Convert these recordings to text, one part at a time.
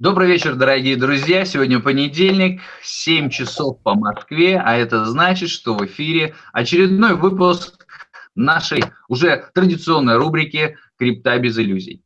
Добрый вечер, дорогие друзья. Сегодня понедельник, 7 часов по Москве, а это значит, что в эфире очередной выпуск нашей уже традиционной рубрики «Крипта без иллюзий».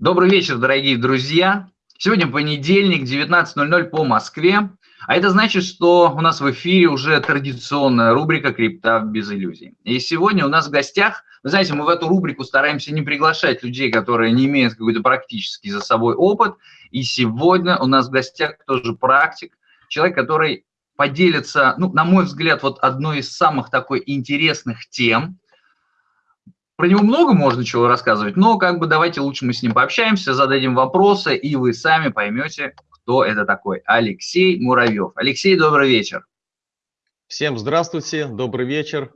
Добрый вечер, дорогие друзья. Сегодня понедельник, 19.00 по Москве. А это значит, что у нас в эфире уже традиционная рубрика «Крипта без иллюзий». И сегодня у нас в гостях, вы знаете, мы в эту рубрику стараемся не приглашать людей, которые не имеют какой-то практический за собой опыт. И сегодня у нас в гостях тоже практик, человек, который поделится, ну, на мой взгляд, вот одной из самых такой интересных тем. Про него много можно чего рассказывать, но как бы давайте лучше мы с ним пообщаемся, зададим вопросы, и вы сами поймете, кто это такой. Алексей Муравьев. Алексей, добрый вечер. Всем здравствуйте, добрый вечер.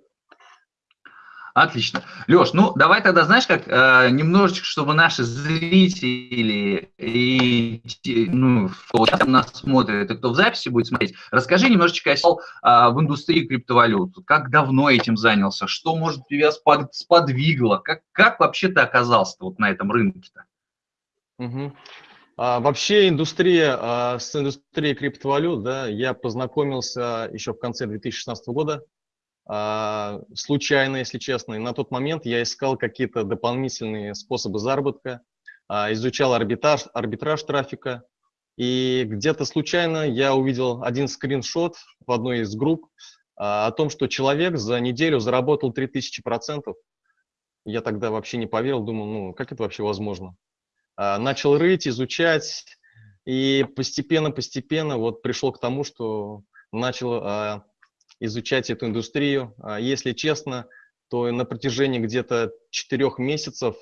Отлично. Леш, ну давай тогда, знаешь, как э, немножечко, чтобы наши зрители и ну, кто нас смотрит, и кто в записи будет смотреть, расскажи немножечко о э, в индустрии криптовалют. Как давно этим занялся? Что, может, тебя спод, сподвигло? Как, как вообще ты оказался вот на этом рынке-то? Угу. А, вообще индустрия, а, с индустрией криптовалют, да, я познакомился еще в конце 2016 года, случайно, если честно. И на тот момент я искал какие-то дополнительные способы заработка, а, изучал арбитраж, арбитраж трафика. И где-то случайно я увидел один скриншот в одной из групп а, о том, что человек за неделю заработал 3000%. Я тогда вообще не поверил, думал, ну как это вообще возможно? А, начал рыть, изучать, и постепенно-постепенно вот пришел к тому, что начал а, изучать эту индустрию. А, если честно, то на протяжении где-то четырех месяцев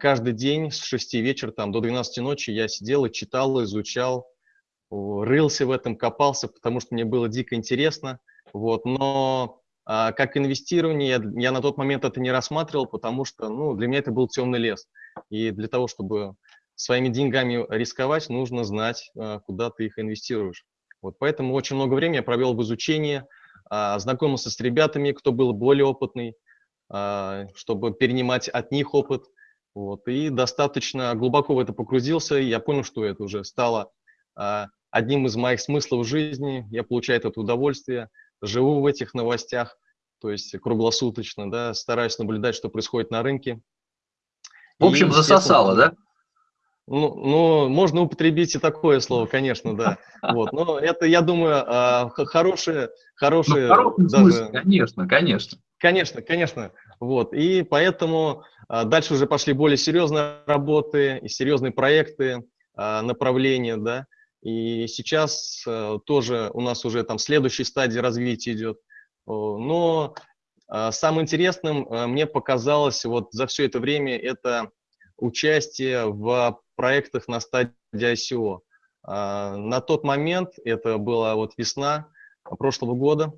каждый день с 6 вечера там, до 12 ночи я сидел и читал, изучал, рылся в этом, копался, потому что мне было дико интересно. Вот, но а, как инвестирование я, на тот момент это не рассматривал, потому что ну, для меня это был темный лес. И для того, чтобы своими деньгами рисковать, нужно знать, а, куда ты их инвестируешь. Вот поэтому очень много времени я провел в изучении, а, знакомился с ребятами, кто был более опытный, а, чтобы перенимать от них опыт. Вот, и достаточно глубоко в это погрузился, и я понял, что это уже стало одним из моих смыслов жизни. Я получаю это удовольствие, живу в этих новостях, то есть круглосуточно, да, стараюсь наблюдать, что происходит на рынке. В общем, засосало, да? Ну, ну, можно употребить и такое слово, конечно, да. Вот, но это, я думаю, а, хорошее, хорошее. Ну, даже... смысле, конечно, конечно. Конечно, конечно. Вот, и поэтому а, дальше уже пошли более серьезные работы и серьезные проекты, а, направления, да. И сейчас тоже у нас уже там следующей стадии развития идет. Но самым интересным мне показалось вот за все это время это участие в проектах на стадии ICO. А, на тот момент, это была вот весна прошлого года,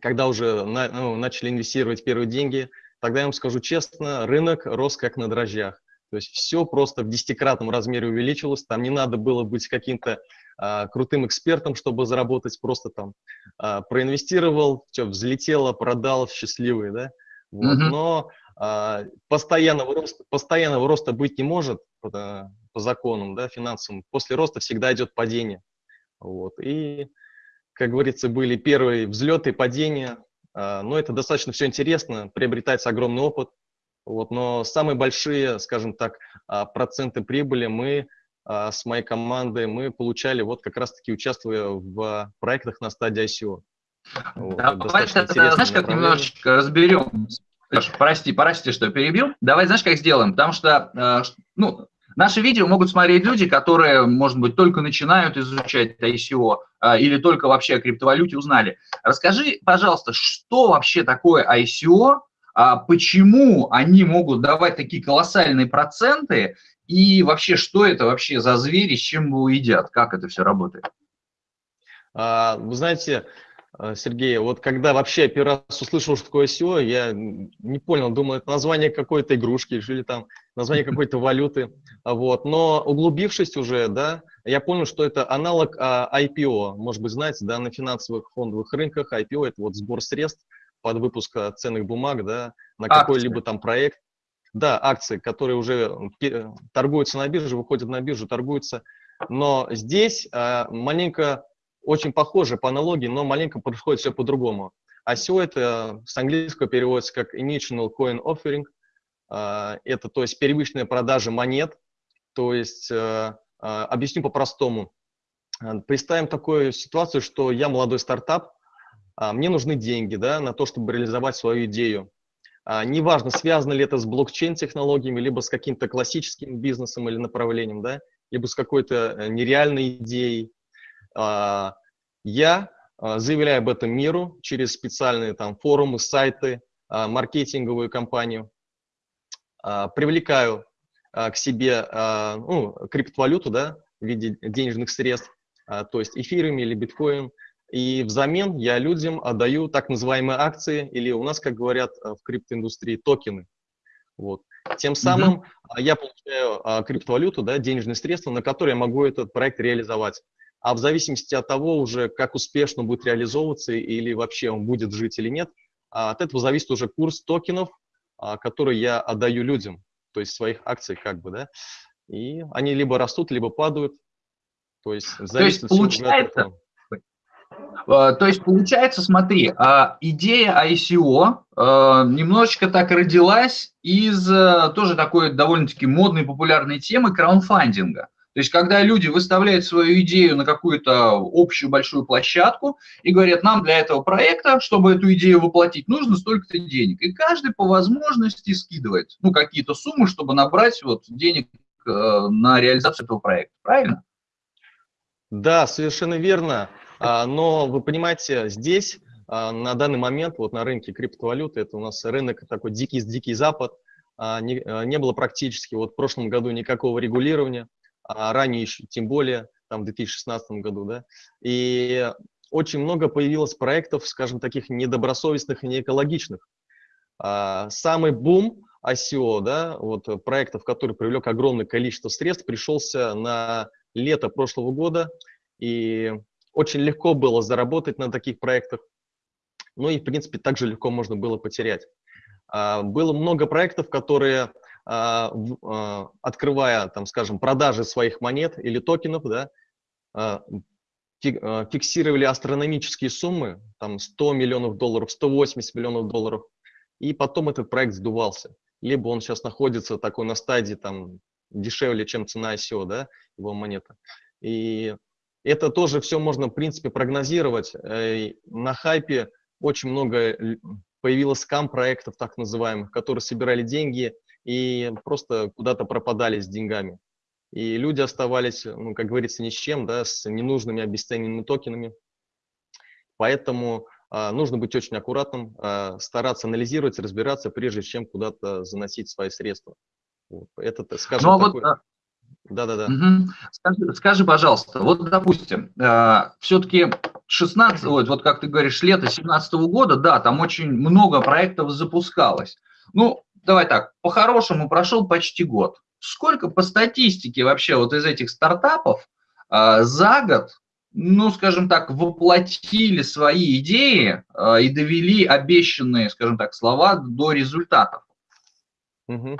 когда уже на, ну, начали инвестировать первые деньги, тогда я вам скажу честно, рынок рос как на дрожжах. То есть все просто в десятикратном размере увеличилось, там не надо было быть каким-то а, крутым экспертом, чтобы заработать, просто там а, проинвестировал, все, взлетело, продал, счастливый, да. Вот. Mm -hmm. Но а, постоянного, роста, постоянного роста быть не может по, по законам, да, финансовым. После роста всегда идет падение. Вот. И, как говорится, были первые взлеты, падения, а, но это достаточно все интересно, приобретается огромный опыт. Вот. Но самые большие, скажем так, а, проценты прибыли мы а, с моей командой мы получали вот как раз-таки участвуя в проектах на стадии ICO. Вот, Давай тогда, знаешь, как немножечко разберем. Прости, прости, что перебил. Давай, знаешь, как сделаем? Потому что, ну, наши видео могут смотреть люди, которые, может быть, только начинают изучать ICO э, или только вообще о криптовалюте узнали. Расскажи, пожалуйста, что вообще такое ICO, а почему они могут давать такие колоссальные проценты, и вообще, что это вообще за звери, с чем его едят? Как это все работает? А, вы знаете, Сергей, вот когда вообще первый раз услышал, что такое SEO, я не понял, думал, это название какой-то игрушки или там название какой-то валюты. Вот. Но углубившись уже, да, я понял, что это аналог IPO. Может быть, знаете, да, на финансовых фондовых рынках IPO – это вот сбор средств под выпуск ценных бумаг, да, на какой-либо там проект. Да, акции, которые уже торгуются на бирже, выходят на биржу, торгуются. Но здесь а, маленько, очень похоже по аналогии, но маленько происходит все по-другому. ICO это с английского переводится как Initial Coin Offering. А, это, то есть, первичная продажа монет. То есть, а, а, объясню по-простому. Представим такую ситуацию, что я молодой стартап, мне нужны деньги да, на то, чтобы реализовать свою идею. Неважно, связано ли это с блокчейн-технологиями, либо с каким-то классическим бизнесом или направлением, да, либо с какой-то э, нереальной идеей. Я а, заявляю об этом миру через специальные там форумы, сайты, а, маркетинговую кампанию, а, привлекаю к себе ну, криптовалюту да, в виде денежных средств, то есть эфирами или биткоин, и взамен я людям отдаю так называемые акции, или у нас, как говорят в криптоиндустрии, токены. Вот. Тем самым mm -hmm. я получаю криптовалюту, да, денежные средства, на которые я могу этот проект реализовать а в зависимости от того уже, как успешно будет реализовываться или вообще он будет жить или нет, а от этого зависит уже курс токенов, а, который я отдаю людям, то есть своих акций как бы, да, и они либо растут, либо падают, то есть зависит то есть, получается, а, то есть получается, смотри, идея ICO немножечко так родилась из тоже такой довольно-таки модной популярной темы краунфандинга. То есть, когда люди выставляют свою идею на какую-то общую большую площадку и говорят, нам для этого проекта, чтобы эту идею воплотить, нужно столько-то денег. И каждый по возможности скидывает ну, какие-то суммы, чтобы набрать вот денег э, на реализацию этого проекта. Правильно? Да, совершенно верно. А, но вы понимаете, здесь а, на данный момент вот на рынке криптовалюты, это у нас рынок такой дикий, дикий запад, а, не, не было практически вот в прошлом году никакого регулирования а ранее еще, тем более, там, в 2016 году, да, и очень много появилось проектов, скажем, таких недобросовестных и неэкологичных. А, самый бум ICO, да, вот проектов, который привлек огромное количество средств, пришелся на лето прошлого года, и очень легко было заработать на таких проектах, ну и, в принципе, также легко можно было потерять. А, было много проектов, которые открывая, там, скажем, продажи своих монет или токенов, да, а, фиксировали астрономические суммы, там 100 миллионов долларов, 180 миллионов долларов, и потом этот проект сдувался. Либо он сейчас находится такой на стадии там дешевле, чем цена ICO, да, его монета. И это тоже все можно, в принципе, прогнозировать. Э, на хайпе очень много появилось скам-проектов, так называемых, которые собирали деньги и просто куда-то пропадали с деньгами. И люди оставались, ну, как говорится, ни с чем, да, с ненужными обесцененными токенами. Поэтому а, нужно быть очень аккуратным, а, стараться анализировать, разбираться, прежде чем куда-то заносить свои средства. Вот. Это, скажем, ну, а такой... вот, да-да-да. Угу. Скажи, скажи, пожалуйста, вот, допустим, э, все-таки 16, вот, вот как ты говоришь, лето 17 года, да, там очень много проектов запускалось. Ну, давай так, по-хорошему прошел почти год. Сколько по статистике вообще вот из этих стартапов э, за год, ну, скажем так, воплотили свои идеи э, и довели обещанные, скажем так, слова до результатов? Угу.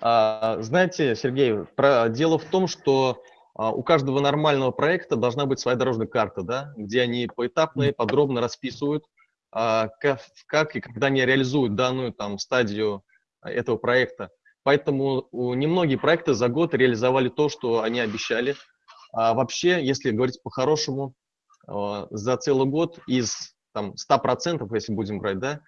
А, знаете, Сергей, про, дело в том, что а, у каждого нормального проекта должна быть своя дорожная карта, да, где они поэтапно и подробно расписывают, как, как и когда они реализуют данную там стадию этого проекта. Поэтому немногие проекты за год реализовали то, что они обещали. А вообще, если говорить по-хорошему, а, за целый год из там, 100%, если будем брать, да,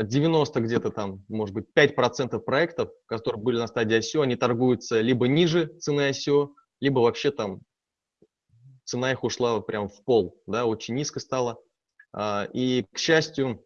90 где-то там, может быть, 5% проектов, которые были на стадии ICO, они торгуются либо ниже цены ICO, либо вообще там цена их ушла прям в пол, да, очень низко стала. А, и, к счастью,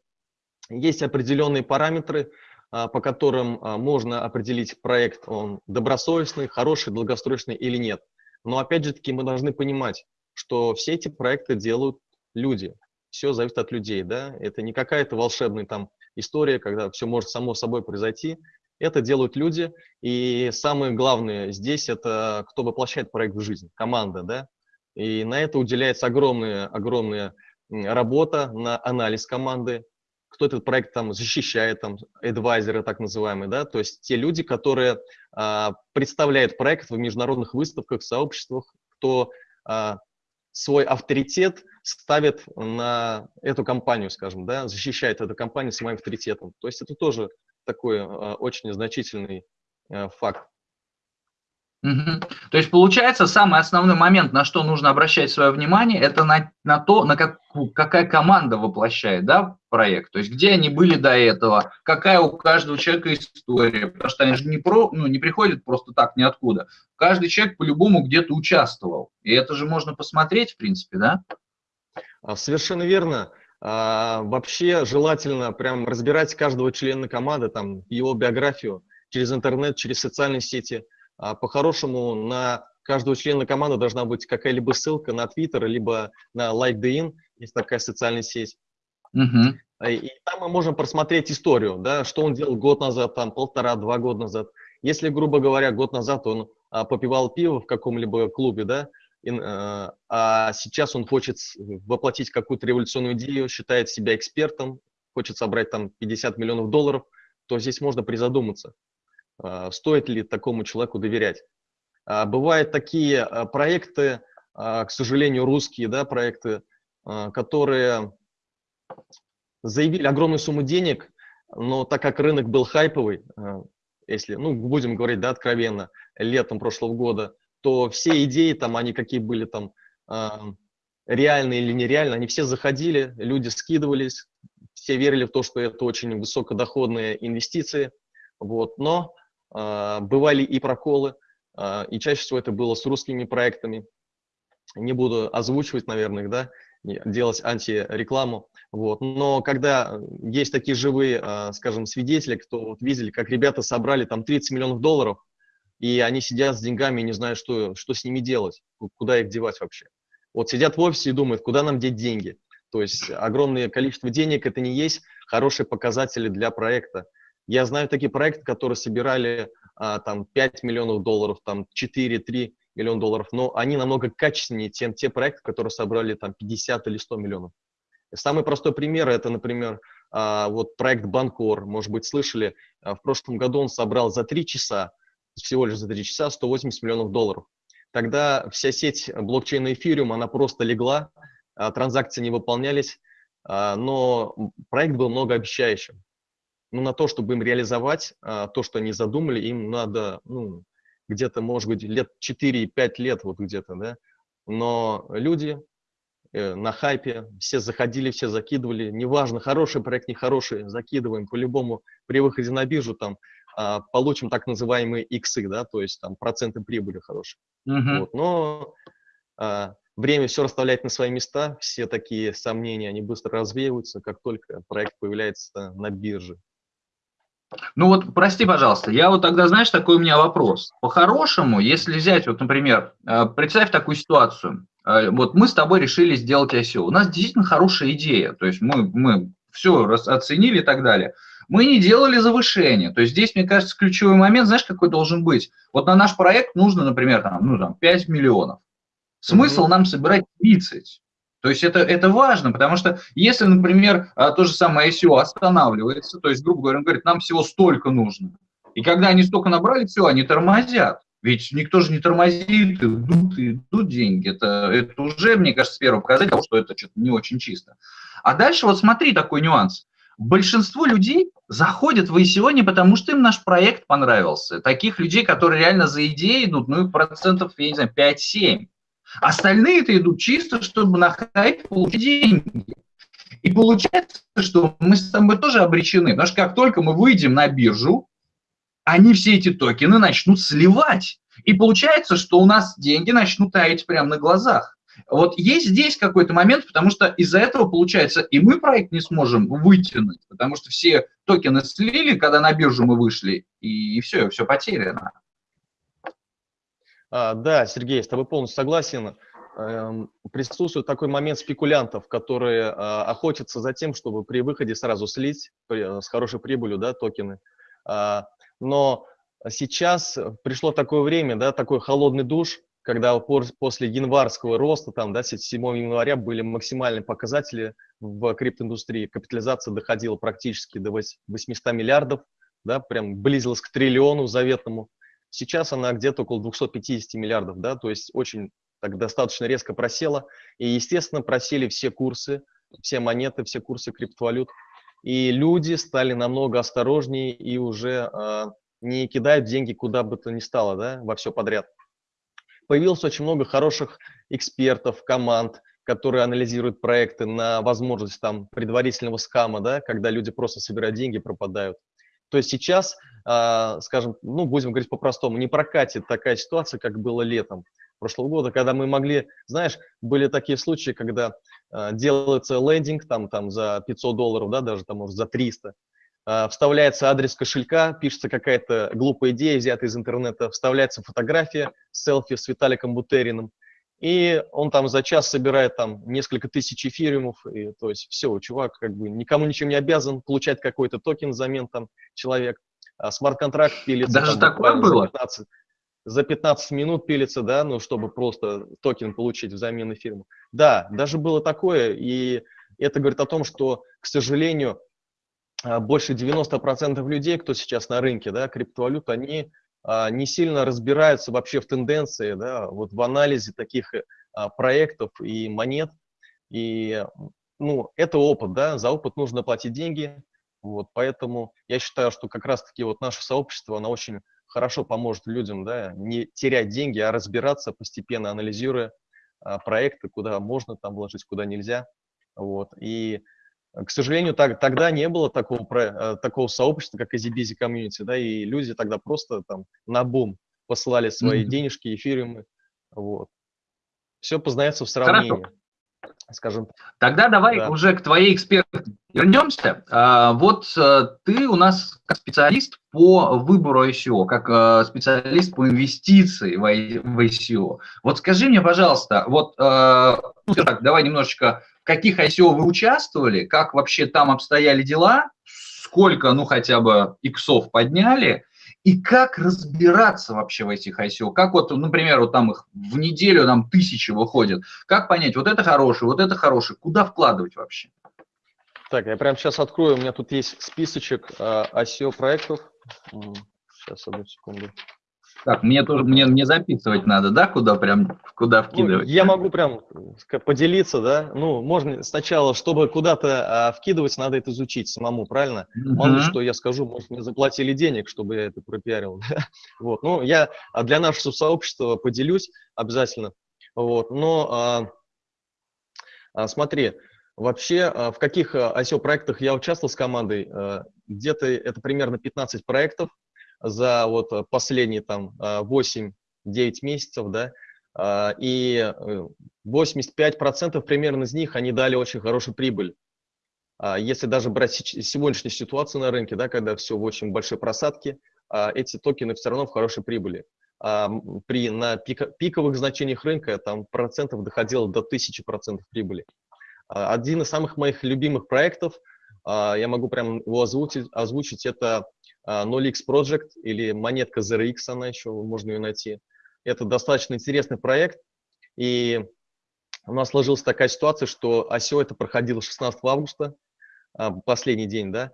есть определенные параметры, а, по которым а, можно определить проект, он добросовестный, хороший, долгосрочный или нет. Но опять же таки мы должны понимать, что все эти проекты делают люди. Все зависит от людей, да. Это не какая-то волшебная там история, когда все может само собой произойти. Это делают люди. И самое главное здесь это кто воплощает проект в жизнь, команда, да. И на это уделяется огромное, огромное работа на анализ команды, кто этот проект там защищает, там, адвайзеры так называемые, да, то есть те люди, которые а, представляют проект в международных выставках, сообществах, кто а, свой авторитет ставит на эту компанию, скажем, да, защищает эту компанию своим авторитетом. То есть это тоже такой а, очень значительный а, факт. Угу. То есть получается самый основной момент, на что нужно обращать свое внимание, это на, на то, на как, какая команда воплощает да, проект. То есть где они были до этого, какая у каждого человека история. Потому что они же не, про, ну, не приходят просто так ниоткуда. Каждый человек по-любому где-то участвовал. И это же можно посмотреть, в принципе, да? А, совершенно верно. А, вообще желательно прям разбирать каждого члена команды, там, его биографию через интернет, через социальные сети – по-хорошему на каждого члена команды должна быть какая-либо ссылка на Twitter, либо на LinkedIn, есть такая социальная сеть. Uh-huh. И там мы можем просмотреть историю, да, что он делал год назад, там полтора-два года назад. Если, грубо говоря, год назад он а, попивал пиво в каком-либо клубе, да, и, а, а сейчас он хочет воплотить какую-то революционную идею, считает себя экспертом, хочет собрать там 50 миллионов долларов, то здесь можно призадуматься. А, стоит ли такому человеку доверять. А, бывают такие а, проекты, к сожалению, русские да, проекты, которые заявили огромную сумму денег, но так как рынок был хайповый, если, ну, будем говорить, да, откровенно, летом прошлого года, то все идеи там, они какие были там, реальные или нереальные, они все заходили, люди скидывались, все верили в то, что это очень высокодоходные инвестиции, вот, но бывали и проколы, а, и чаще всего это было с русскими проектами. Не буду озвучивать, наверное, да, делать антирекламу. Вот. Но когда есть такие живые, а, скажем, свидетели, кто вот видели, как ребята собрали там 30 миллионов долларов, и они сидят с деньгами и не знают, что, что с ними делать, куда их девать вообще. Вот сидят в офисе и думают, куда нам деть деньги. То есть огромное количество денег – это не есть хорошие показатели для проекта. Я знаю такие проекты, которые собирали а, там 5 миллионов долларов, там 4-3 миллиона долларов, но они намного качественнее, чем те проекты, которые собрали там 50 или 100 миллионов. Самый простой пример – это, например, а, вот проект Банкор, может быть, слышали, а, в прошлом году он собрал за 3 часа, всего лишь за 3 часа, 180 миллионов долларов. Тогда вся сеть блокчейна Ethereum, она просто легла, транзакции не выполнялись, но проект был многообещающим ну, на то, чтобы им реализовать а, то, что они задумали, им надо, ну, где-то, может быть, лет 4-5 лет вот где-то, да, но люди э, на хайпе, все заходили, все закидывали, неважно, хороший проект, нехороший, закидываем, по-любому при выходе на биржу там а, получим так называемые иксы, да, то есть там проценты прибыли хорошие. Uh-huh. Вот, но а, время все расставляет на свои места, все такие сомнения, они быстро развеиваются, как только проект появляется на бирже. Ну вот, прости, пожалуйста, я вот тогда, знаешь, такой у меня вопрос. По-хорошему, если взять, вот, например, э, представь такую ситуацию. Э, вот мы с тобой решили сделать ICO. У нас действительно хорошая идея. То есть мы, мы все оценили и так далее. Мы не делали завышение. То есть здесь, мне кажется, ключевой момент, знаешь, какой должен быть? Вот на наш проект нужно, например, там, ну, там, 5 миллионов. Смысл mm-hmm. нам собирать 30. То есть это, это важно, потому что если, например, а, то же самое ICO останавливается, то есть, грубо говоря, он говорит, нам всего столько нужно, и когда они столько набрали, все, они тормозят. Ведь никто же не тормозит, идут, идут деньги. Это, это уже, мне кажется, первый показатель что это что-то не очень чисто. А дальше вот смотри такой нюанс. Большинство людей заходят в ICO не потому, что им наш проект понравился. Таких людей, которые реально за идеей идут, ну, их процентов, я не знаю, 5-7. Остальные-то идут чисто, чтобы на хайп получить деньги. И получается, что мы с тобой тоже обречены, потому что как только мы выйдем на биржу, они все эти токены начнут сливать. И получается, что у нас деньги начнут таять прямо на глазах. Вот есть здесь какой-то момент, потому что из-за этого, получается, и мы проект не сможем вытянуть, потому что все токены слили, когда на биржу мы вышли, и все, все потеряно. А, да, Сергей, с тобой полностью согласен. Эм, присутствует такой момент спекулянтов, которые а, охотятся за тем, чтобы при выходе сразу слить с хорошей прибылью да, токены. А, но сейчас пришло такое время, да, такой холодный душ, когда после январского роста, там, да, 7 января были максимальные показатели в криптоиндустрии, капитализация доходила практически до 800 миллиардов, да, прям близилась к триллиону заветному. Сейчас она где-то около 250 миллиардов, да, то есть очень так достаточно резко просела. И, естественно, просели все курсы, все монеты, все курсы криптовалют. И люди стали намного осторожнее и уже э, не кидают деньги куда бы то ни стало, да, во все подряд. Появилось очень много хороших экспертов, команд, которые анализируют проекты на возможность там предварительного скама, да, когда люди просто собирают деньги, пропадают. То есть сейчас, э, скажем, ну, будем говорить по-простому, не прокатит такая ситуация, как было летом прошлого года, когда мы могли, знаешь, были такие случаи, когда э, делается лендинг там, там за 500 долларов, да, даже там, может, за 300, э, вставляется адрес кошелька, пишется какая-то глупая идея, взятая из интернета, вставляется фотография, селфи с Виталиком Бутериным, и он там за час собирает там несколько тысяч эфириумов, и, то есть все, чувак как бы никому ничем не обязан получать какой-то токен взамен там человек, а смарт-контракт пилится. Даже там, такое было? 15, за 15 минут пилится, да, ну, чтобы просто токен получить взамен эфириума. Да, даже было такое, и это говорит о том, что, к сожалению, а, больше 90% людей, кто сейчас на рынке, да, криптовалют, они не сильно разбираются вообще в тенденции, да, вот в анализе таких а, проектов и монет. И, ну, это опыт, да, за опыт нужно платить деньги, вот, поэтому я считаю, что как раз-таки вот наше сообщество, оно очень хорошо поможет людям, да, не терять деньги, а разбираться постепенно, анализируя а, проекты, куда можно там вложить, куда нельзя, вот, и к сожалению, так, тогда не было такого, про, такого сообщества, как EasyBusy Community, да, и люди тогда просто там на бум посылали свои mm-hmm. денежки, эфириумы, вот. Все познается в сравнении. Хорошо скажем. Тогда давай да. уже к твоей экспертной вернемся. А, вот э, ты у нас как специалист по выбору ICO, как э, специалист по инвестиции в ICO. Вот скажи мне, пожалуйста, вот э, ну, давай немножечко, каких ICO вы участвовали, как вообще там обстояли дела, сколько, ну, хотя бы иксов подняли, и как разбираться вообще в этих ICO? Как вот, например, вот там их в неделю там тысячи выходят. Как понять, вот это хороший, вот это хороший, куда вкладывать вообще? Так, я прямо сейчас открою, у меня тут есть списочек э, ICO проектов. Сейчас, одну секунду. Так, мне тоже мне, мне записывать надо, да, куда прям куда ну, вкидывать? Ну, я могу прям поделиться, да. Ну, можно сначала, чтобы куда-то а, вкидывать, надо это изучить самому, правильно? Mm-hmm. Мало ли что я скажу, может, мне заплатили денег, чтобы я это пропиарил. вот, ну, я а, для нашего сообщества поделюсь обязательно. Вот, но а, а, смотри, вообще а, в каких ICO проектах я участвовал с командой? А, где-то это примерно 15 проектов за вот э, последние там 8-9 э, месяцев, да, а, и 85% э, примерно из них они дали очень хорошую прибыль. А, если даже брать сегодняшнюю ситуацию на рынке, да, когда все в очень большой просадке, а, эти токены все равно в хорошей прибыли. При, на пиковых значениях рынка там процентов доходило до 1000% прибыли. Один из самых моих любимых проектов, я могу прям его озвучить, озвучить это 0x а, Project или монетка ZRX, она еще, можно ее найти. Это достаточно интересный проект, и у нас сложилась такая ситуация, что ICO это проходило 16 августа, а, последний день, да.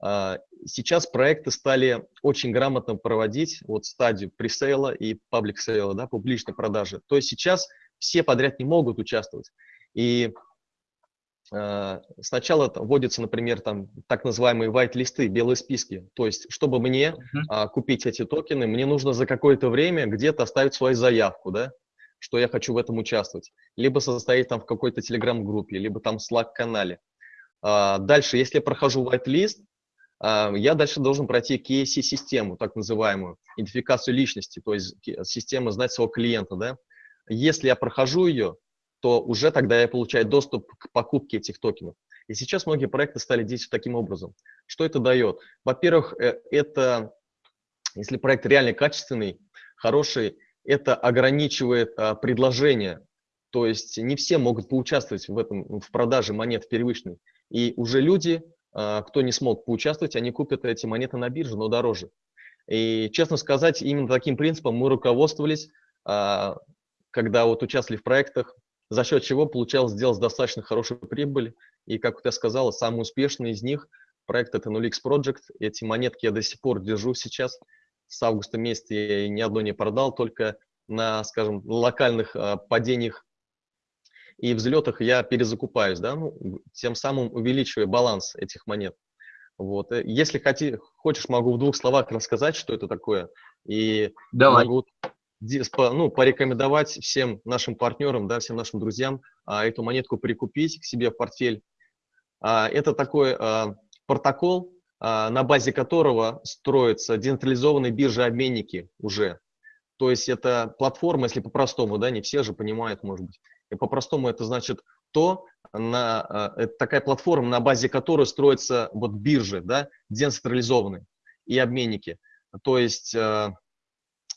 А, сейчас проекты стали очень грамотно проводить вот стадию пресейла и паблик сейла, да, публичной продажи. То есть сейчас все подряд не могут участвовать. И сначала вводятся, например, там так называемые white-листы, белые списки. То есть, чтобы мне uh-huh. купить эти токены, мне нужно за какое-то время где-то оставить свою заявку, да, что я хочу в этом участвовать. Либо состоять там в какой-то телеграм-группе, либо там Slack-канале. А, дальше, если я прохожу white-лист, а, я дальше должен пройти KSC-систему, так называемую, идентификацию личности, то есть система знать своего клиента, да. Если я прохожу ее, то уже тогда я получаю доступ к покупке этих токенов. И сейчас многие проекты стали действовать таким образом. Что это дает? Во-первых, э, это, если проект реально качественный, хороший, это ограничивает а, предложение. То есть не все могут поучаствовать в этом, в продаже монет первичной. И уже люди, а, кто не смог поучаствовать, они купят эти монеты на бирже, но дороже. И, честно сказать, именно таким принципом мы руководствовались, а, когда вот участвовали в проектах, за счет чего получалось сделать достаточно хорошую прибыль. И, как я сказал, самый успешный из них проект это NullX Project. Эти монетки я до сих пор держу сейчас. С августа месяца я ни одной не продал, только на, скажем, локальных э, падениях и взлетах я перезакупаюсь, да, ну, тем самым увеличивая баланс этих монет. Вот. Если хоти, хочешь, могу в двух словах рассказать, что это такое. И Давай. могу ну, порекомендовать всем нашим партнерам, да, всем нашим друзьям а, эту монетку прикупить к себе в портфель. А, это такой а, протокол, а, на базе которого строятся децентрализованные биржи-обменники уже. То есть это платформа, если по-простому, да, не все же понимают, может быть. И по-простому это значит то, на, а, это такая платформа, на базе которой строятся вот биржи, да, децентрализованные и обменники. То есть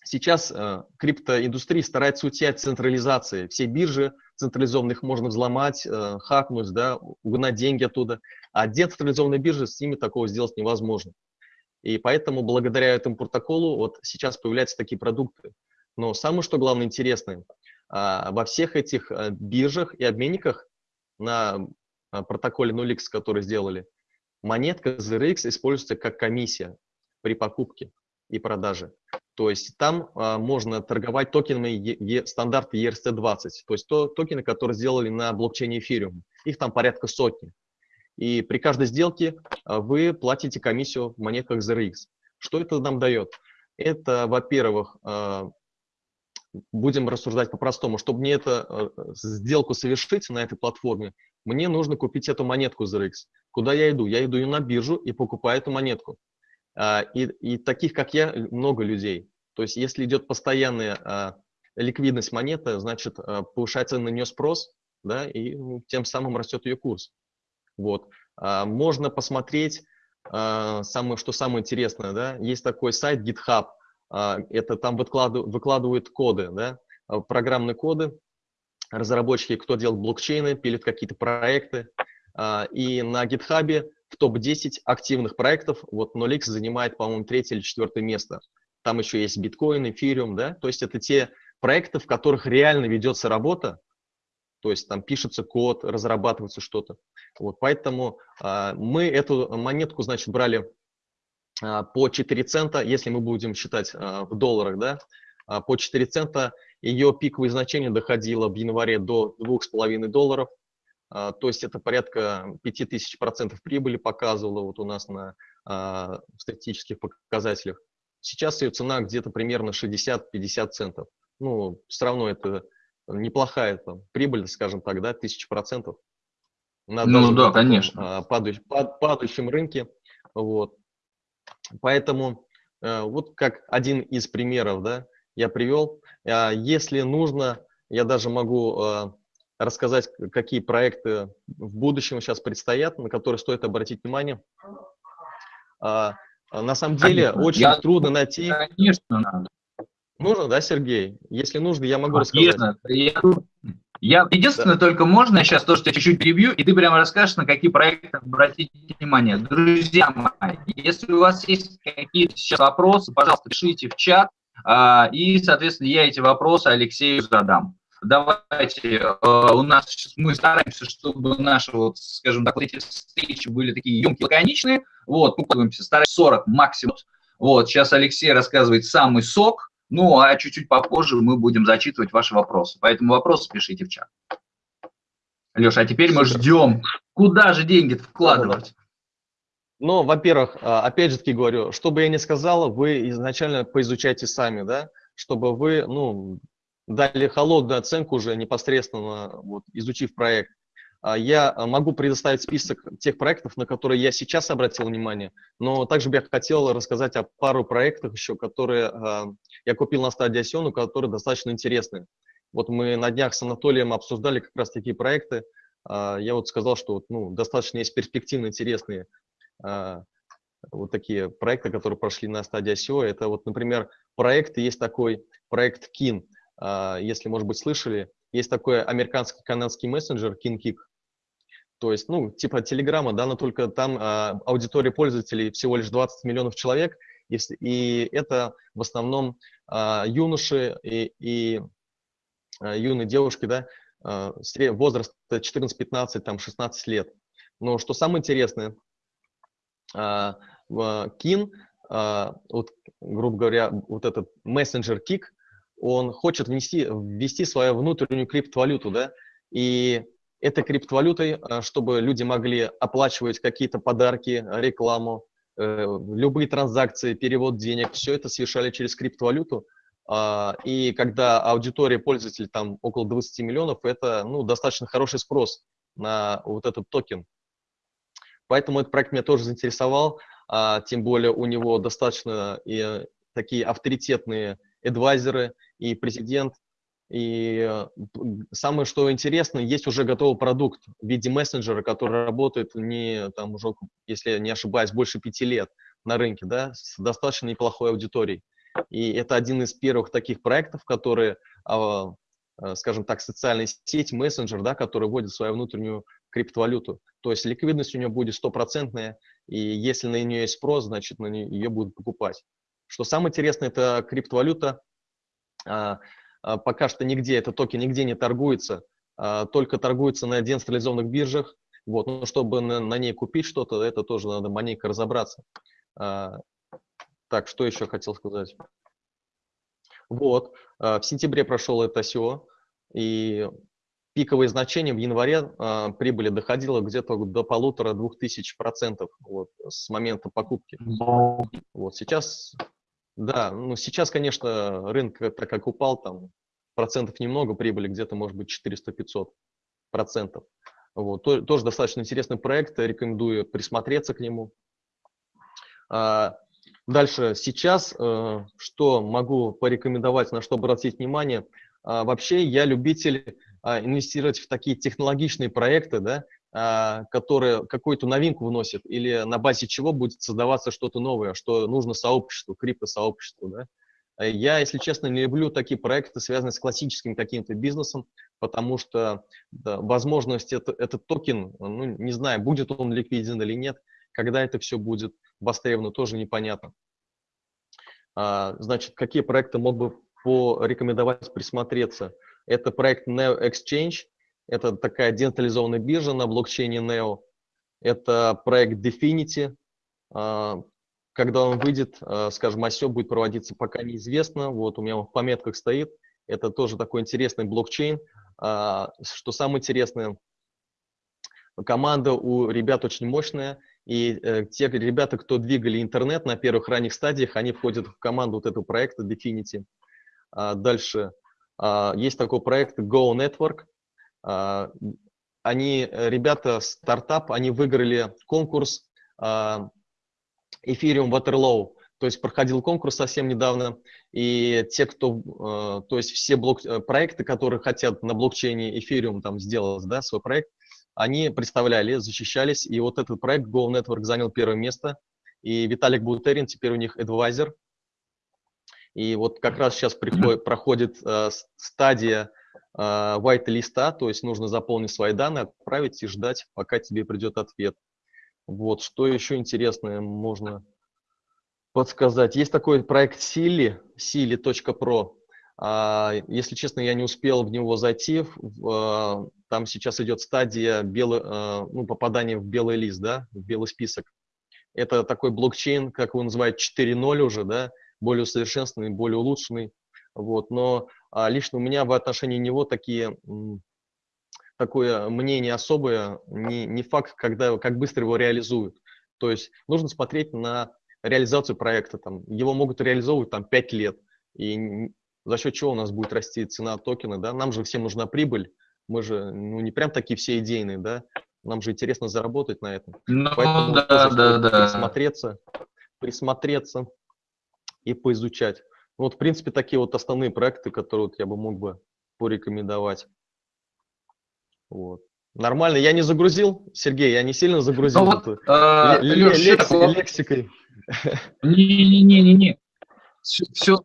сейчас криптоиндустрия старается уйти от централизации. Все биржи централизованных можно взломать, хакнуть, да, угнать деньги оттуда. А децентрализованные биржи, с ними такого сделать невозможно. И поэтому благодаря этому протоколу вот сейчас появляются такие продукты. Но самое, что главное интересное, а, во всех этих а, биржах и обменниках на а, протоколе 0x, который сделали, монетка ZRX используется как комиссия при покупке и продаже. То есть там а, можно торговать токенами е, е, стандарта ERC-20, то есть то, токены, которые сделали на блокчейне Ethereum. Их там порядка сотни. И при каждой сделке а, вы платите комиссию в монетках ZRX. Что это нам дает? Это, во-первых, а, будем рассуждать по-простому, чтобы мне эту а, сделку совершить на этой платформе, мне нужно купить эту монетку ZRX. Куда я иду? Я иду на биржу и покупаю эту монетку. И, и таких, как я, много людей. То есть если идет постоянная ликвидность монеты, значит, повышается на нее спрос, да, и ну, тем самым растет ее курс. Вот. А, можно посмотреть, а, самое, что самое интересное, да, есть такой сайт GitHub, а, это там выкладывают, выкладывают коды, да, программные коды, разработчики, кто делает блокчейны, пилят какие-то проекты, и на GitHub в топ-10 активных проектов, вот Nolix занимает, по-моему, третье или четвертое место. Там еще есть биткоин, эфириум, да, то есть это те проекты, в которых реально ведется работа, то есть там пишется код, разрабатывается что-то. Вот, поэтому а, мы эту монетку, значит, брали а, по 4 цента, если мы будем считать а, в долларах, да, а, по 4 цента ее пиковое значение доходило в январе до 2,5 долларов, то есть это порядка 5000% прибыли показывало вот у нас на а, статистических показателях. Сейчас ее цена где-то примерно 60-50 центов. Ну, все равно это неплохая там, прибыль, скажем так, да, тысяча процентов. На ну да, конечно. А, падающем, падающем рынке. Вот. Поэтому э, вот как один из примеров, да, я привел. А, если нужно, я даже могу рассказать, какие проекты в будущем сейчас предстоят, на которые стоит обратить внимание. А, на самом деле конечно. очень я, трудно найти. Конечно, надо. Нужно, да, Сергей? Если нужно, я могу Конечно. рассказать. Я, я единственное, да. только можно сейчас то, что я чуть-чуть прибью, и ты прямо расскажешь, на какие проекты обратить внимание. Друзья мои, если у вас есть какие-то сейчас вопросы, пожалуйста, пишите в чат, а, и, соответственно, я эти вопросы Алексею задам. Давайте, а, у нас мы стараемся, чтобы наши, вот, скажем так, вот эти встречи были такие емкие, лаконичные. Вот, мы стараемся 40 максимум. Вот, сейчас Алексей рассказывает самый сок, ну, а чуть-чуть попозже мы будем зачитывать ваши вопросы. Поэтому вопросы пишите в чат. Леша, а теперь мы ждем, куда же деньги вкладывать? Ну, во-первых, а, опять же таки говорю, что бы я ни сказал, вы изначально поизучайте сами, да, чтобы вы, ну, дали холодную оценку уже непосредственно, вот, изучив проект. А, я могу предоставить список тех проектов, на которые я сейчас обратил внимание, но также бы я хотел рассказать о пару проектах еще, которые а, я купил на стадии Осену, которые достаточно интересны. Вот мы на днях с Анатолием обсуждали как раз такие проекты. А, я вот сказал, что ну, достаточно есть перспективно интересные вот такие проекты, которые прошли на стадии ICO. Это вот, например, проект, есть такой проект KIN, если, может быть, слышали. Есть такой американский канадский мессенджер KinKick. То есть, ну, типа Телеграма, да, но только там а, аудитория пользователей всего лишь 20 миллионов человек, Если, и это в основном а, юноши и, и а, юные девушки, да, а, возраст 14, 15, там, 16 лет. Но что самое интересное, а, Кин, а, вот, грубо говоря, вот этот мессенджер Кик, он хочет внести, ввести свою внутреннюю криптовалюту, да, и этой криптовалютой, а, чтобы люди могли оплачивать какие-то подарки, рекламу, э, любые транзакции, перевод денег, все это совершали через криптовалюту. А, и когда аудитория пользователей там около 20 миллионов, это ну, достаточно хороший спрос на вот этот токен. Поэтому этот проект меня тоже заинтересовал, а, тем более у него достаточно и такие авторитетные адвайзеры и президент, и э, самое, что интересно, есть уже готовый продукт в виде мессенджера, который работает не, там, уже, если не ошибаюсь, больше пяти лет на рынке, да, с достаточно неплохой аудиторией. И это один из первых таких проектов, которые, а, а, скажем так, социальная сеть, мессенджер, да, который вводит свою внутреннюю криптовалюту. То есть ликвидность у нее будет стопроцентная, и если на нее есть спрос, значит, на нее, ее будут покупать. Что самое интересное, это криптовалюта, а, а, пока что нигде, этот токен нигде не торгуется, а, только торгуется на децентрализованных биржах. Вот. Но чтобы на, на ней купить что-то, это тоже надо маленько разобраться. Так, что еще хотел сказать? Вот, в сентябре прошел это ICO, и пиковые значения в январе прибыли доходило где-то до полутора-двух тысяч процентов вот, с момента покупки. Вот сейчас да, ну сейчас, конечно, рынок так как упал, там процентов немного прибыли, где-то может быть 400-500 процентов. Вот, то, тоже достаточно интересный проект, рекомендую присмотреться к нему. А, дальше, сейчас, а, что могу порекомендовать, на что обратить внимание. А, вообще, я любитель а, инвестировать в такие технологичные проекты, да, которые какую-то новинку вносят, или на базе чего будет создаваться что-то новое, что нужно сообществу, криптосообществу. Да? А я, если честно, не люблю такие проекты, связанные с классическим каким-то бизнесом, потому что да, возможность это, этот токен, ну, не знаю, будет он ликвиден или нет, когда это все будет востребовано, тоже непонятно. А, значит, какие проекты мог бы порекомендовать присмотреться? Это проект Neo Exchange, это такая децентрализованная биржа на блокчейне Neo. Это проект Definity. А, когда он выйдет, а, скажем, ICO будет проводиться пока неизвестно. Вот у меня в пометках стоит. Это тоже такой интересный блокчейн. А, что самое интересное, команда у ребят очень мощная. И э, те ребята, кто двигали интернет на первых ранних стадиях, они входят в команду вот этого проекта Definity. Дальше есть такой проект Go Network. А, они, э, ребята, стартап, они выиграли конкурс а, Ethereum Waterloo, то есть проходил конкурс совсем недавно, и те, кто, э, то есть все блок, э, проекты, которые хотят на блокчейне Ethereum там сделать, да, свой проект, они представляли, защищались, и вот этот проект Go Network занял первое место, и Виталик Бутерин теперь у них адвайзер, и вот как раз сейчас приходит, проходит э, стадия а, white листа, то есть нужно заполнить свои данные, отправить и ждать, пока тебе придет ответ. Вот, что еще интересное можно подсказать. Есть такой проект Sili, sili.pro. А, если честно, я не успел в него зайти. А, там сейчас идет стадия белый, ну, попадания в белый лист, да, в белый список. Это такой блокчейн, как его называют, 4.0 уже, да, более усовершенствованный, более улучшенный. Вот, но а лично у меня в отношении него такие, такое мнение особое, не, не факт, когда, как быстро его реализуют. То есть нужно смотреть на реализацию проекта. Там, его могут реализовывать там, 5 лет. И за счет чего у нас будет расти цена токена. Да? Нам же всем нужна прибыль. Мы же ну, не прям такие все идейные, да? Нам же интересно заработать на этом. Ну, Поэтому да, да, да. присмотреться, присмотреться и поизучать. Вот, в принципе, такие вот основные проекты, которые вот я бы мог бы порекомендовать. Вот. Нормально, я не загрузил, Сергей, я не сильно загрузил ну, вот, а, Леш, лекси, лексикой. Не-не-не-не-не. Все,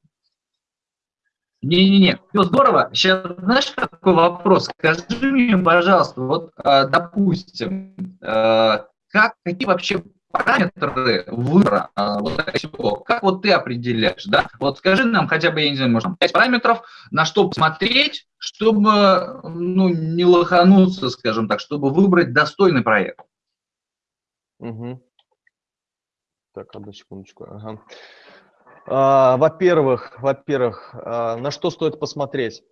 не-не-не, все здорово. Сейчас, знаешь, какой вопрос? Скажи мне, пожалуйста, вот, а, допустим, а, как, какие вообще параметры выбора а, вот всего, как вот ты определяешь, да? Вот скажи нам хотя бы, я не знаю, может, 5 параметров, на что посмотреть, чтобы, ну, не лохануться, скажем так, чтобы выбрать достойный проект. Угу. Так, одну секундочку. Ага. А, во-первых, во-первых, а, на что стоит посмотреть?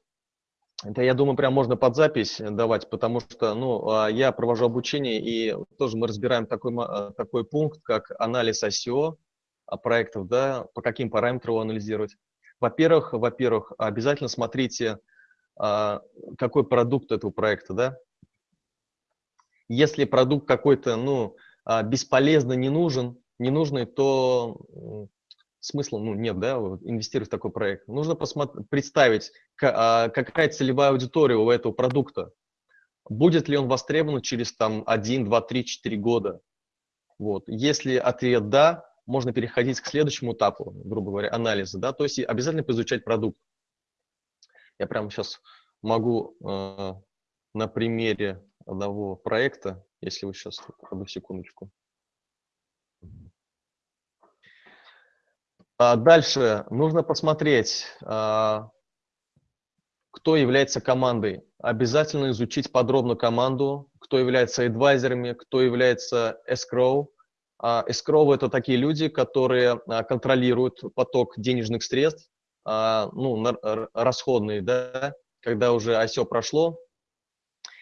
Это, я думаю, прям можно под запись давать, потому что ну, а, я провожу обучение, и тоже мы разбираем такой, а, такой пункт, как анализ ICO а проектов, да, по каким параметрам его анализировать. Во-первых, во-первых, обязательно смотрите, какой продукт этого проекта, да. Если продукт какой-то, ну, бесполезно не нужен, не нужный, то смысла ну, нет, да, инвестировать в такой проект. Нужно представить, а, какая целевая аудитория у этого продукта. Будет ли он востребован через там 1, 2, 3, 4 года? Вот. Если ответ «да», можно переходить к следующему этапу, грубо говоря, анализа, да, то есть обязательно поизучать продукт. Я прямо сейчас могу э, на примере одного проекта, если вы сейчас, одну секундочку. Дальше нужно посмотреть, а, кто является командой. Обязательно изучить подробно команду, кто является адвайзерами, кто является escrow. А, escrow – это такие люди, которые контролируют поток денежных средств, ну, расходные, да, когда уже ICO прошло,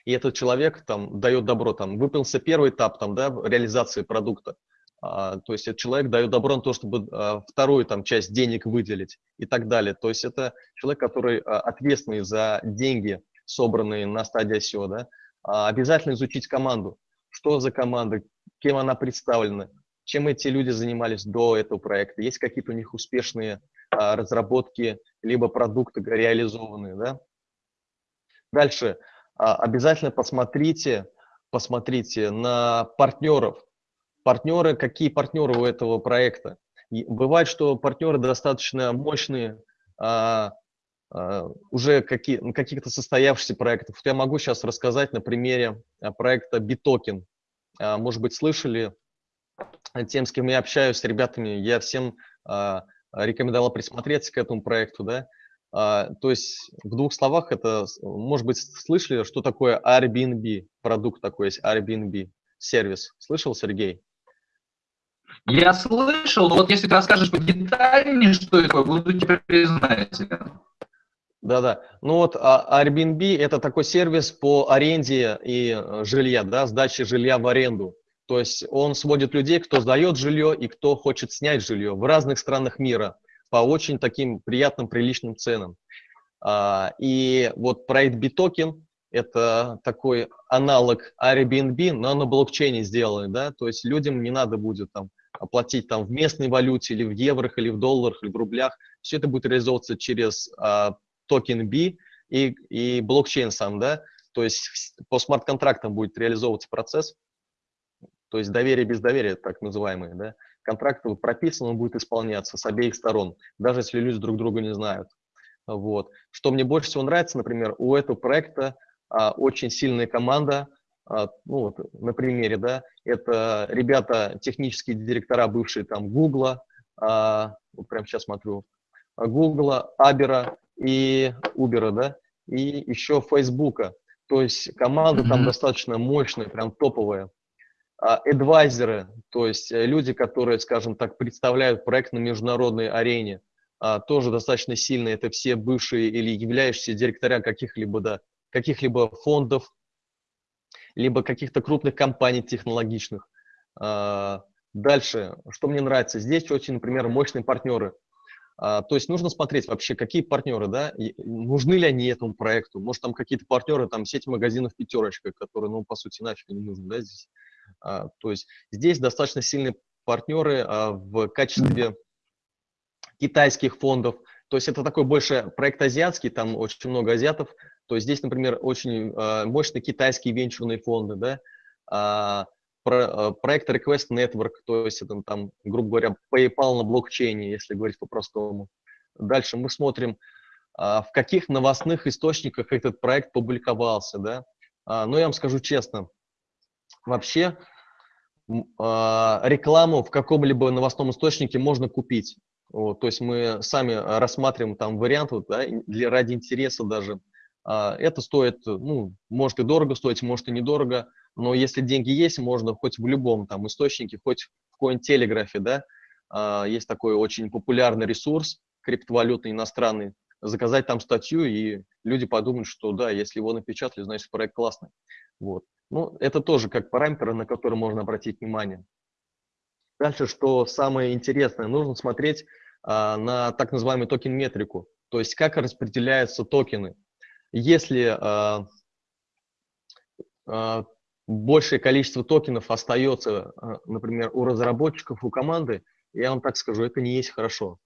и этот человек там дает добро, там выполнился первый этап там, да, реализации продукта, а, то есть этот человек дает добро на то, чтобы а, вторую там, часть денег выделить и так далее. То есть это человек, который а, ответственный за деньги, собранные на стадии ICO. Да? Обязательно изучить команду. Что за команда, кем она представлена, чем эти люди занимались до этого проекта, есть какие-то у них успешные разработки, либо продукты реализованные. Да? Дальше. Обязательно посмотрите, посмотрите на партнеров, партнеры, какие партнеры у этого проекта. И бывает, что партнеры достаточно мощные, а, а, уже какие, каких-то состоявшихся проектов. Я могу сейчас рассказать на примере а, проекта Bitoken. А, может быть, слышали, тем, с кем я общаюсь, с ребятами, я всем а, рекомендовал присмотреться к этому проекту. Да? А, то есть в двух словах это, может быть, слышали, что такое Airbnb, продукт такой есть, Airbnb, сервис. Слышал, Сергей? Я слышал, вот если ты расскажешь подетальнее, что это буду тебе признателен. Да-да. Ну вот а, Airbnb – это такой сервис по аренде и э, жилья, да, сдаче жилья в аренду. То есть он сводит людей, кто сдает жилье и кто хочет снять жилье в разных странах мира по очень таким приятным, приличным ценам. А, и вот проект Bitoken – это такой аналог Airbnb, но на блокчейне сделанный, да, то есть людям не надо будет там оплатить там в местной валюте, или в еврох, или в долларах, или в рублях. Все это будет реализовываться через а, токен B и, и блокчейн сам, да, то есть по смарт-контрактам будет реализовываться процесс, то есть доверие без доверия, так называемые, да, контракт прописан, он будет исполняться с обеих сторон, даже если люди друг друга не знают. Вот. Что мне больше всего нравится, например, у этого проекта а, очень сильная команда, ну вот на примере, да, это ребята, технические директора, бывшие там Гугла, а, вот прямо сейчас смотрю, Гугла, Абера и Убера, да, и еще Фейсбука. То есть команда mm-hmm. там достаточно мощная, прям топовая. Эдвайзеры, то есть э, люди, которые, скажем так, представляют проект на международной арене, а, тоже достаточно сильные. Это все бывшие или являющиеся директора каких-либо да, каких-либо фондов, либо каких-то крупных компаний технологичных. А, дальше, что мне нравится, здесь очень, например, мощные партнеры. А, то есть нужно смотреть вообще, какие партнеры, да, нужны ли они этому проекту. Может, там какие-то партнеры, там сеть магазинов «Пятерочка», которые, ну, по сути, нафиг не нужны, да, здесь. А, то есть здесь достаточно сильные партнеры в качестве китайских фондов. То есть это такой больше проект азиатский, там очень много азиатов, то есть здесь, например, очень э, мощные китайские венчурные фонды, да, а, про, э, проект Request Network, то есть это там, грубо говоря, PayPal на блокчейне, если говорить по-простому. Дальше мы смотрим, а, в каких новостных источниках этот проект публиковался, да. А, но я вам скажу честно, вообще а, рекламу в каком-либо новостном источнике можно купить. Вот, то есть мы сами рассматриваем там вариант вот, да, для, ради интереса даже. А, это стоит, ну, может и дорого стоить, может и недорого, но если деньги есть, можно хоть в любом там источнике, хоть в какой-нибудь телеграфе, да, а, есть такой очень популярный ресурс, криптовалютный, иностранный, заказать там статью, и люди подумают, что да, если его напечатали, значит проект классный. Вот. Ну, это тоже как параметр, на который можно обратить внимание. Дальше, что самое интересное, нужно смотреть а, на так называемую токен-метрику, то есть как распределяются токены. Если а, а, большее количество токенов остается, а, например, у разработчиков, у команды, я вам так скажу, это не есть хорошо.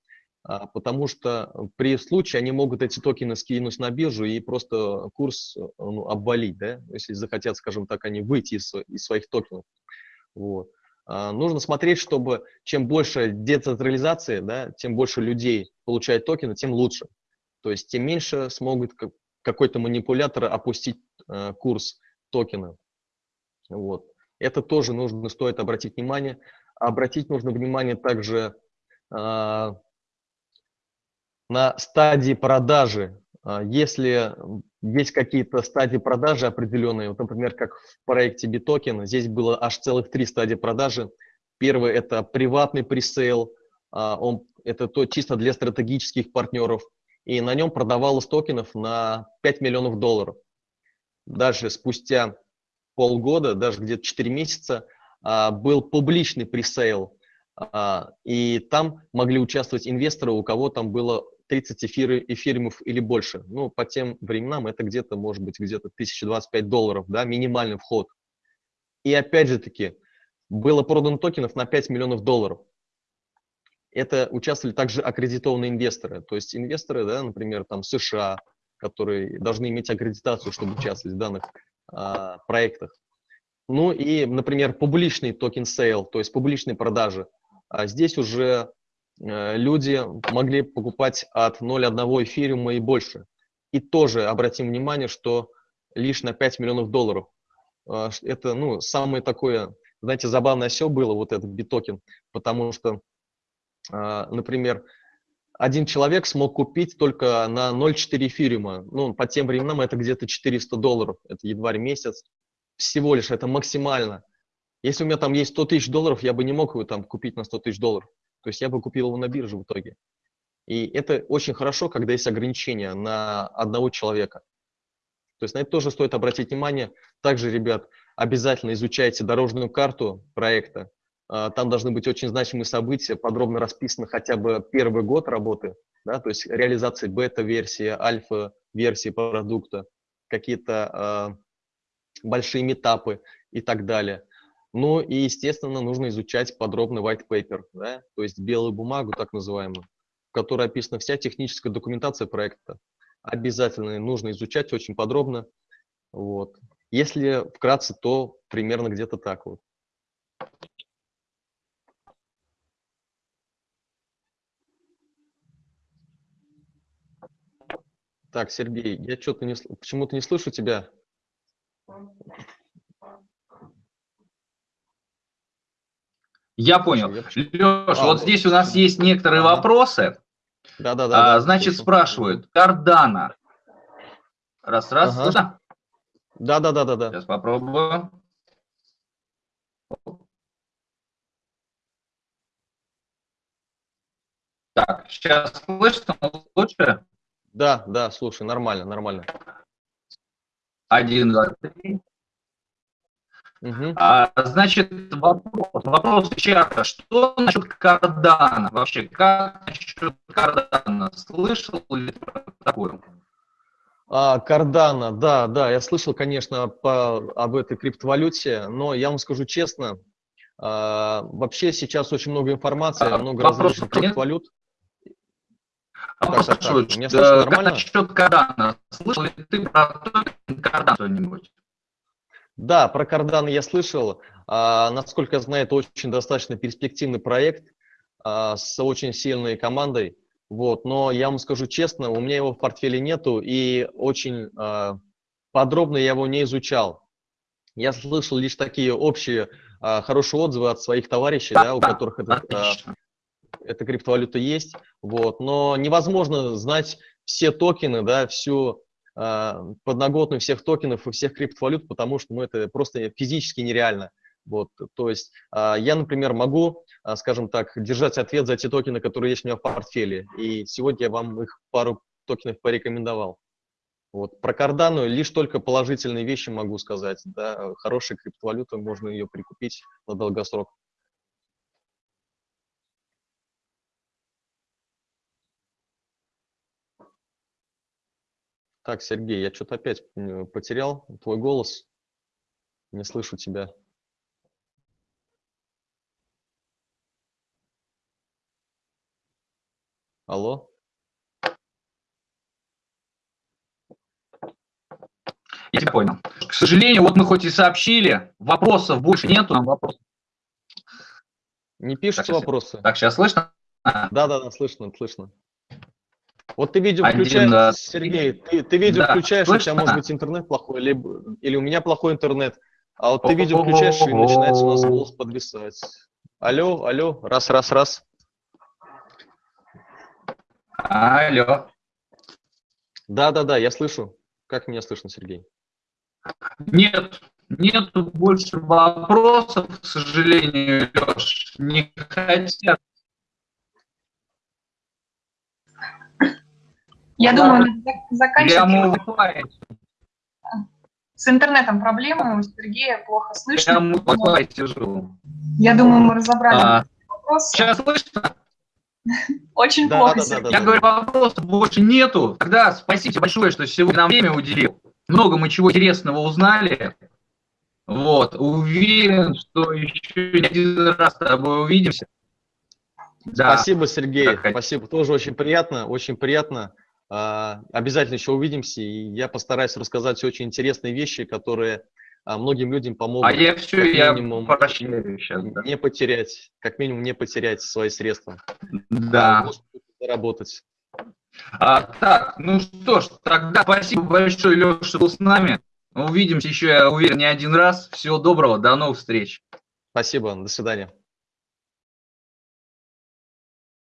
А, потому что при случае они могут эти токены скинуть на биржу и просто курс ну, обвалить, да, если захотят, скажем так, они выйти из, из своих токенов. Вот. А, нужно смотреть, чтобы чем больше децентрализации, да, тем больше людей получает токены, тем лучше. То есть тем меньше смогут какой-то манипулятор опустить э, курс токена. Вот. Это тоже нужно, стоит обратить внимание. Обратить нужно внимание также э, на стадии продажи. Если есть какие-то стадии продажи определенные, вот, например, как в проекте Bitoken, здесь было аж целых три стадии продажи. Первый – это приватный пресейл, а, он, это то чисто для стратегических партнеров, и на нем продавалось токенов на 5 миллионов долларов. Дальше, спустя полгода, даже где-то 4 месяца, а, был публичный пресейл, и там могли участвовать инвесторы, у кого там было 30 эфиры, эфиримов или больше. Ну, по тем временам это где-то, может быть, где-то 1025 долларов, да, минимальный вход. И опять же таки, было продано токенов на 5 миллионов долларов. Это участвовали также аккредитованные инвесторы. То есть инвесторы, да, например, там США, которые должны иметь аккредитацию, чтобы участвовать в данных а, проектах. Ну и, например, публичный token sale, то есть публичные продажи. А здесь уже люди могли покупать от 0,1 эфириума и больше. И тоже обратим внимание, что лишь на 5 миллионов долларов. Э, это, ну, самое такое, знаете, забавное все было, вот этот BeToken, потому что, э, например, один человек смог купить только на 0,4 эфириума. Ну, по тем временам это где-то 400 долларов, это ли месяц. Всего лишь, это максимально. Если у меня там есть 100 тысяч долларов, я бы не мог его там купить на 100 тысяч долларов. То есть я бы купил его на бирже в итоге. И это очень хорошо, когда есть ограничения на одного человека. То есть на это тоже стоит обратить внимание. Также, ребят, обязательно изучайте дорожную карту проекта. А, там должны быть очень значимые события, подробно расписаны хотя бы первый год работы, да, то есть реализации бета-версии, альфа-версии продукта, какие-то э, большие метапы и так далее. Ну и, естественно, нужно изучать подробный white paper, да, то есть белую бумагу, так называемую, в которой описана вся техническая документация проекта. Обязательно нужно изучать очень подробно. Вот. Если вкратце, то примерно где-то так вот. Так, Сергей, я что-то не почему-то не слышу тебя. Я понял. Леш, а, вот здесь у нас есть некоторые ага. вопросы. Да, да, да. А, значит, слушаю. спрашивают, Кардана. Раз, раз, ага. слышно? Да, да, да, да, да. Сейчас попробую. Так, сейчас слышно лучше? Да, да, слушай, нормально, нормально. Один, два, три. Угу. А, значит, вопрос, вопрос чата. Что насчет кардана? Вообще, как насчет кардана? Слышал ли про такое? А, кардана, да, да, я слышал, конечно, по, об этой криптовалюте, но я вам скажу честно, а, вообще сейчас очень много информации, а, много различных криптовалют. А так, так, так. Меня слышно нормально? Как насчет кардана? Слышал ли ты про кардана что-нибудь? Да, про Cardano я слышал. А, насколько я знаю, это очень достаточно перспективный проект а, с очень сильной командой. Вот, но я вам скажу честно, у меня его в портфеле нету, и очень а, подробно я его не изучал. Я слышал лишь такие общие а, хорошие отзывы от своих товарищей, да, да у которых это, а, эта криптовалюта есть. Вот. Но невозможно знать все токены, да, всю подноготную всех токенов и всех криптовалют, потому что ну, это просто физически нереально. Вот, то есть а, я, например, могу, а, скажем так, держать ответ за те токены, которые есть у меня в портфеле. И сегодня я вам их пару токенов порекомендовал. Вот. Про Cardano лишь только положительные вещи могу сказать. Да, хорошая криптовалюта, можно ее прикупить на долгосрок. Так, Сергей, я что-то опять потерял твой голос. Не слышу тебя. Алло? Я тебя понял. К сожалению, вот мы хоть и сообщили, вопросов больше нету, нам вопросов. Не пишутся так, вопросы. Так, сейчас слышно? Да, да, да, слышно, слышно. Вот ты видео Один, включаешь, да. Сергей, ты, ты видео да, включаешь, слышно? у тебя может быть интернет плохой, либо, или у меня плохой интернет, а вот ты видео включаешь, и начинается у нас голос подвисать. Алло, алло, раз, раз, раз. Алло. Да, да, да, я слышу. Как меня слышно, Сергей? Нет, нет больше вопросов, к сожалению, Леш. Не хотят. Я да. думаю, заканчивать. С интернетом проблемы, у Сергея плохо слышно. Я Wi-Fi тяжело. Я думаю, мы разобрали а, вопрос. Сейчас слышно? Очень да, плохо. Да, да, да, Я да, говорю, вопросов больше нету. Тогда спасибо большое, что сегодня нам время уделил. Много мы чего интересного узнали. Вот, уверен, что еще не один раз с тобой увидимся. Да. Спасибо, Сергей. Спасибо. Тоже очень приятно, очень приятно. А, обязательно еще увидимся, и я постараюсь рассказать очень интересные вещи, которые а, многим людям помогут. А я все, я минимум, сейчас, да. не потерять, как минимум не потерять свои средства. Да. Заработать. А, так, ну что ж, тогда спасибо большое, Леша, что был с нами. Увидимся еще, я уверен, не один раз. Всего доброго, до новых встреч. Спасибо, до свидания.